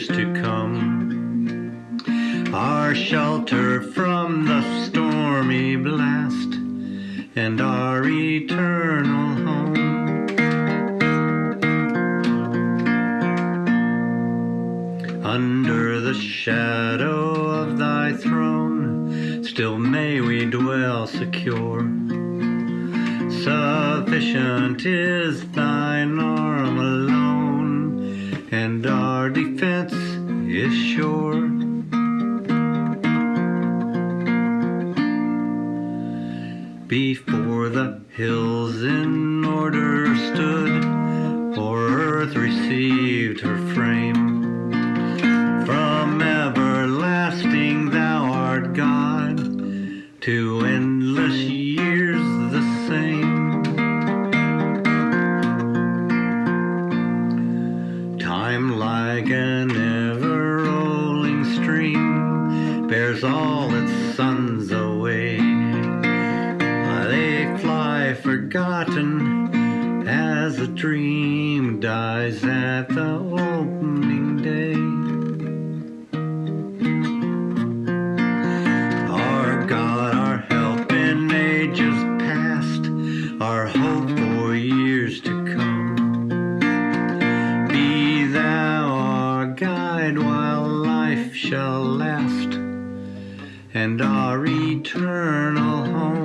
years to come. Our shelter from the stormy blast and our eternal home. Under the shadow of thy throne, still may we dwell secure. Sufficient is thine arm our defense is sure. Before the hills in order stood, for earth received her frame. From everlasting thou art God, to endless like an ever rolling stream bears all its sons away. They fly forgotten as a dream dies at the opening while life shall last, and our eternal home.